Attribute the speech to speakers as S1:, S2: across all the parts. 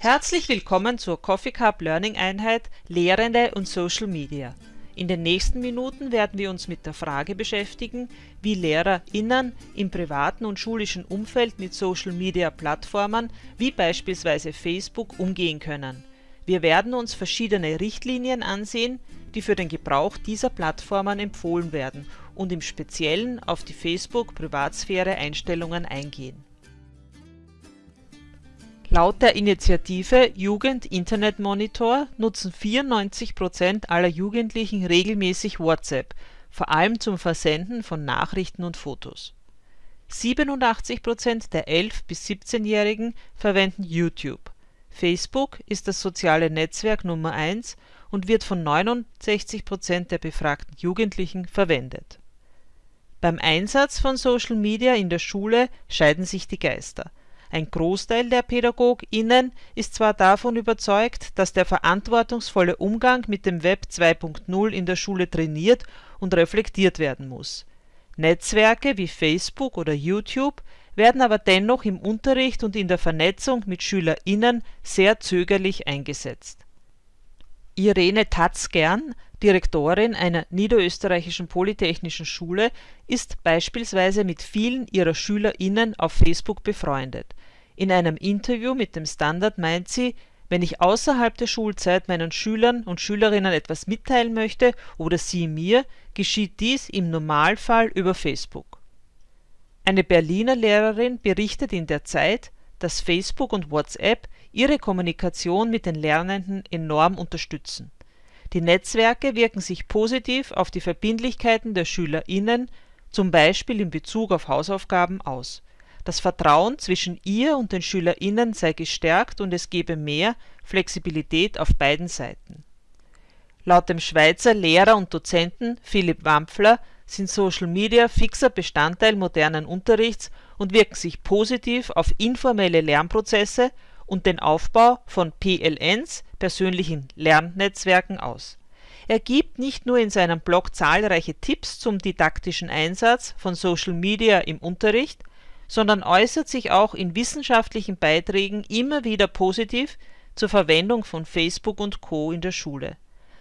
S1: Herzlich willkommen zur Coffee Cup Learning Einheit Lehrende und Social Media. In den nächsten Minuten werden wir uns mit der Frage beschäftigen, wie LehrerInnen im privaten und schulischen Umfeld mit Social Media Plattformen wie beispielsweise Facebook umgehen können. Wir werden uns verschiedene Richtlinien ansehen, die für den Gebrauch dieser Plattformen empfohlen werden und im Speziellen auf die Facebook-Privatsphäre-Einstellungen eingehen. Laut der Initiative Jugend Internet Monitor nutzen 94 Prozent aller Jugendlichen regelmäßig WhatsApp, vor allem zum Versenden von Nachrichten und Fotos. 87 Prozent der 11 bis 17-Jährigen verwenden YouTube. Facebook ist das soziale Netzwerk Nummer 1 und wird von 69 Prozent der befragten Jugendlichen verwendet. Beim Einsatz von Social Media in der Schule scheiden sich die Geister. Ein Großteil der PädagogInnen ist zwar davon überzeugt, dass der verantwortungsvolle Umgang mit dem Web 2.0 in der Schule trainiert und reflektiert werden muss. Netzwerke wie Facebook oder YouTube werden aber dennoch im Unterricht und in der Vernetzung mit SchülerInnen sehr zögerlich eingesetzt. Irene Tatzgern, Direktorin einer niederösterreichischen polytechnischen Schule, ist beispielsweise mit vielen ihrer SchülerInnen auf Facebook befreundet. In einem Interview mit dem Standard meint sie, wenn ich außerhalb der Schulzeit meinen Schülern und Schülerinnen etwas mitteilen möchte oder sie mir, geschieht dies im Normalfall über Facebook. Eine Berliner Lehrerin berichtet in der Zeit, dass Facebook und WhatsApp ihre Kommunikation mit den Lernenden enorm unterstützen. Die Netzwerke wirken sich positiv auf die Verbindlichkeiten der SchülerInnen, zum Beispiel in Bezug auf Hausaufgaben, aus. Das Vertrauen zwischen ihr und den SchülerInnen sei gestärkt und es gebe mehr Flexibilität auf beiden Seiten. Laut dem Schweizer Lehrer und Dozenten Philipp Wampfler sind Social Media fixer Bestandteil modernen Unterrichts und wirken sich positiv auf informelle Lernprozesse und den Aufbau von PLNs (persönlichen Lernnetzwerken) aus. Er gibt nicht nur in seinem Blog zahlreiche Tipps zum didaktischen Einsatz von Social Media im Unterricht, sondern äußert sich auch in wissenschaftlichen Beiträgen immer wieder positiv zur Verwendung von Facebook und Co. in der Schule,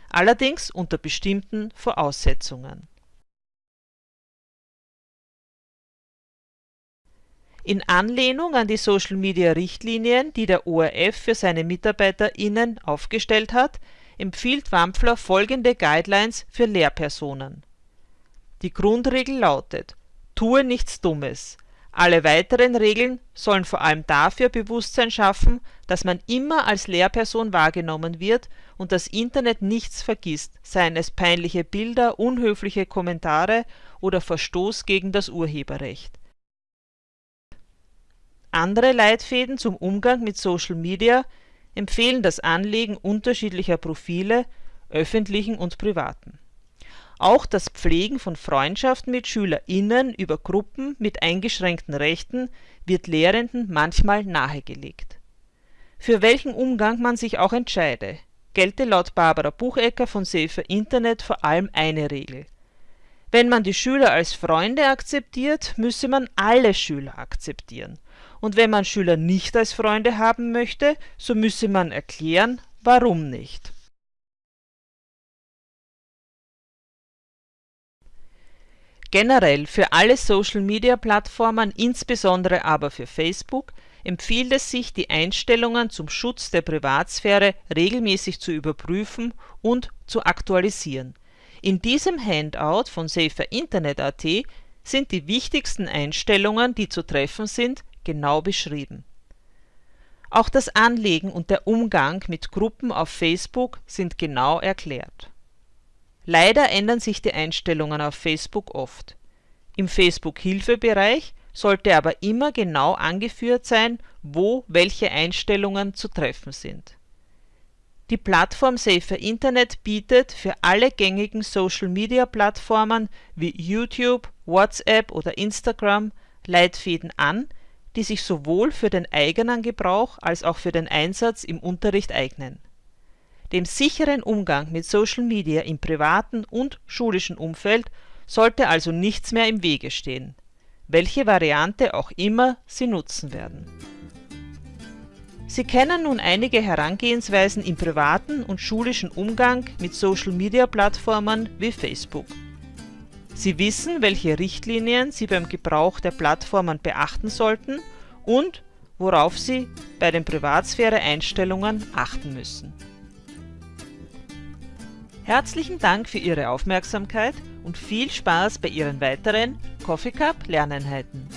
S1: allerdings unter bestimmten Voraussetzungen In Anlehnung an die Social-Media-Richtlinien, die der ORF für seine MitarbeiterInnen aufgestellt hat, empfiehlt Wampfler folgende Guidelines für Lehrpersonen. Die Grundregel lautet: Tue nichts Dummes. Alle weiteren Regeln sollen vor allem dafür Bewusstsein schaffen, dass man immer als Lehrperson wahrgenommen wird und das Internet nichts vergisst, seien es peinliche Bilder, unhöfliche Kommentare oder Verstoß gegen das Urheberrecht andere Leitfäden zum Umgang mit Social Media empfehlen das Anlegen unterschiedlicher Profile, öffentlichen und privaten. Auch das Pflegen von Freundschaften mit SchülerInnen über Gruppen mit eingeschränkten Rechten wird Lehrenden manchmal nahegelegt. Für welchen Umgang man sich auch entscheide, gelte laut Barbara Buchecker von Safer Internet vor allem eine Regel. Wenn man die Schüler als Freunde akzeptiert, müsse man alle Schüler akzeptieren und wenn man Schüler nicht als Freunde haben möchte, so müsse man erklären, warum nicht. Generell für alle Social-Media-Plattformen, insbesondere aber für Facebook, empfiehlt es sich, die Einstellungen zum Schutz der Privatsphäre regelmäßig zu überprüfen und zu aktualisieren. In diesem Handout von SaferInternet.at sind die wichtigsten Einstellungen, die zu treffen sind, genau beschrieben. Auch das Anlegen und der Umgang mit Gruppen auf Facebook sind genau erklärt. Leider ändern sich die Einstellungen auf Facebook oft. Im Facebook-Hilfebereich sollte aber immer genau angeführt sein, wo welche Einstellungen zu treffen sind. Die Plattform Safer Internet bietet für alle gängigen Social-Media-Plattformen wie YouTube, WhatsApp oder Instagram Leitfäden an, die sich sowohl für den eigenen Gebrauch als auch für den Einsatz im Unterricht eignen. Dem sicheren Umgang mit Social Media im privaten und schulischen Umfeld sollte also nichts mehr im Wege stehen, welche Variante auch immer Sie nutzen werden Sie kennen nun einige Herangehensweisen im privaten und schulischen Umgang mit Social-Media-Plattformen wie Facebook. Sie wissen, welche Richtlinien Sie beim Gebrauch der Plattformen beachten sollten und worauf Sie bei den Privatsphäre-Einstellungen achten müssen. Herzlichen Dank für Ihre Aufmerksamkeit und viel Spaß bei Ihren weiteren Coffee Cup Lerneinheiten!